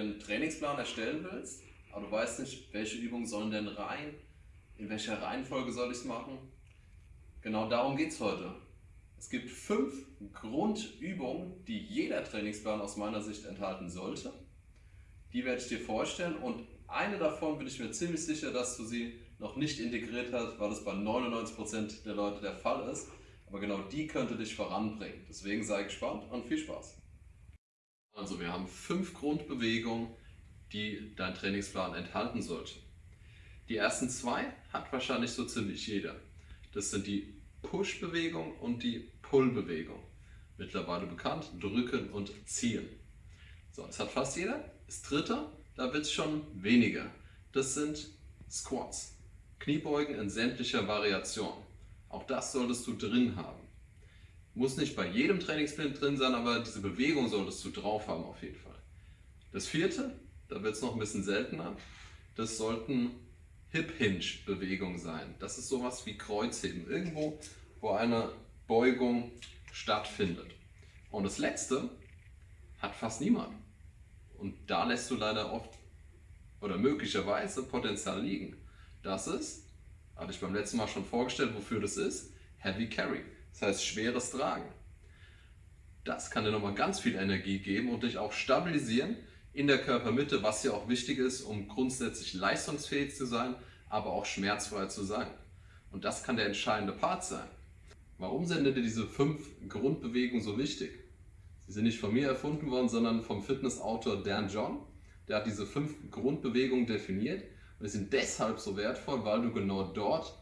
einen Trainingsplan erstellen willst, aber du weißt nicht, welche Übungen sollen denn rein, in welcher Reihenfolge soll ich es machen. Genau darum geht es heute. Es gibt fünf Grundübungen, die jeder Trainingsplan aus meiner Sicht enthalten sollte. Die werde ich dir vorstellen und eine davon bin ich mir ziemlich sicher, dass du sie noch nicht integriert hast, weil es bei 99% der Leute der Fall ist. Aber genau die könnte dich voranbringen. Deswegen sei gespannt und viel Spaß. Also wir haben fünf Grundbewegungen, die dein Trainingsplan enthalten sollte. Die ersten zwei hat wahrscheinlich so ziemlich jeder. Das sind die Push-Bewegung und die Pull-Bewegung. Mittlerweile bekannt, drücken und ziehen. So, das hat fast jeder. Das dritte, da wird es schon weniger. Das sind Squats. Kniebeugen in sämtlicher Variation. Auch das solltest du drin haben. Muss nicht bei jedem Trainingsplan drin sein, aber diese Bewegung solltest du drauf haben auf jeden Fall. Das vierte, da wird es noch ein bisschen seltener, das sollten Hip-Hinge-Bewegungen sein. Das ist sowas wie Kreuzheben, irgendwo, wo eine Beugung stattfindet. Und das letzte hat fast niemand. Und da lässt du leider oft oder möglicherweise Potenzial liegen. Das ist, hatte ich beim letzten Mal schon vorgestellt, wofür das ist, Heavy Carry. Das heißt schweres Tragen. Das kann dir nochmal ganz viel Energie geben und dich auch stabilisieren in der Körpermitte, was ja auch wichtig ist, um grundsätzlich leistungsfähig zu sein, aber auch schmerzfrei zu sein. Und das kann der entscheidende Part sein. Warum sind denn diese fünf Grundbewegungen so wichtig? Sie sind nicht von mir erfunden worden, sondern vom Fitnessautor Dan John. Der hat diese fünf Grundbewegungen definiert und sie sind deshalb so wertvoll, weil du genau dort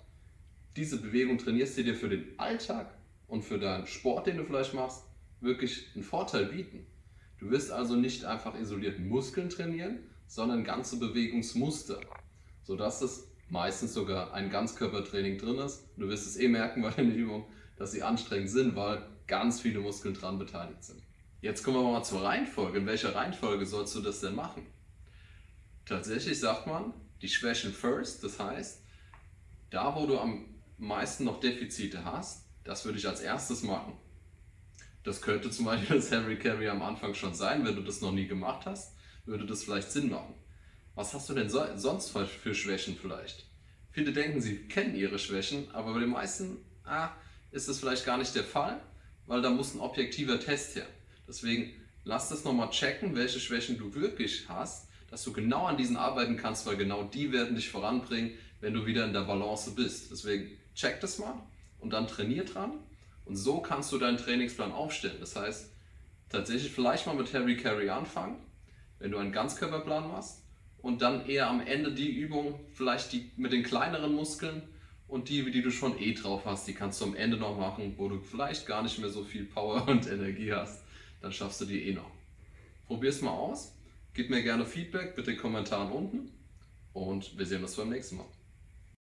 diese Bewegung trainierst, die dir für den Alltag und für deinen Sport, den du vielleicht machst, wirklich einen Vorteil bieten. Du wirst also nicht einfach isoliert Muskeln trainieren, sondern ganze Bewegungsmuster, sodass es meistens sogar ein Ganzkörpertraining drin ist. Du wirst es eh merken bei den Übungen, dass sie anstrengend sind, weil ganz viele Muskeln dran beteiligt sind. Jetzt kommen wir mal zur Reihenfolge. In welcher Reihenfolge sollst du das denn machen? Tatsächlich sagt man, die Schwächen first, das heißt, da wo du am meisten noch Defizite hast, das würde ich als erstes machen. Das könnte zum Beispiel das Heavy Carry am Anfang schon sein, wenn du das noch nie gemacht hast, würde das vielleicht Sinn machen. Was hast du denn so, sonst für Schwächen vielleicht? Viele denken, sie kennen ihre Schwächen, aber bei den meisten ah, ist das vielleicht gar nicht der Fall, weil da muss ein objektiver Test her. Deswegen lass das nochmal checken, welche Schwächen du wirklich hast, dass du genau an diesen arbeiten kannst, weil genau die werden dich voranbringen, wenn du wieder in der Balance bist. Deswegen check das mal und dann trainier dran und so kannst du deinen Trainingsplan aufstellen. Das heißt, tatsächlich vielleicht mal mit Heavy Carry anfangen, wenn du einen Ganzkörperplan machst und dann eher am Ende die Übung, vielleicht die mit den kleineren Muskeln und die, die du schon eh drauf hast, die kannst du am Ende noch machen, wo du vielleicht gar nicht mehr so viel Power und Energie hast. Dann schaffst du die eh noch. Probier es mal aus, gib mir gerne Feedback mit den Kommentaren unten und wir sehen uns beim nächsten Mal.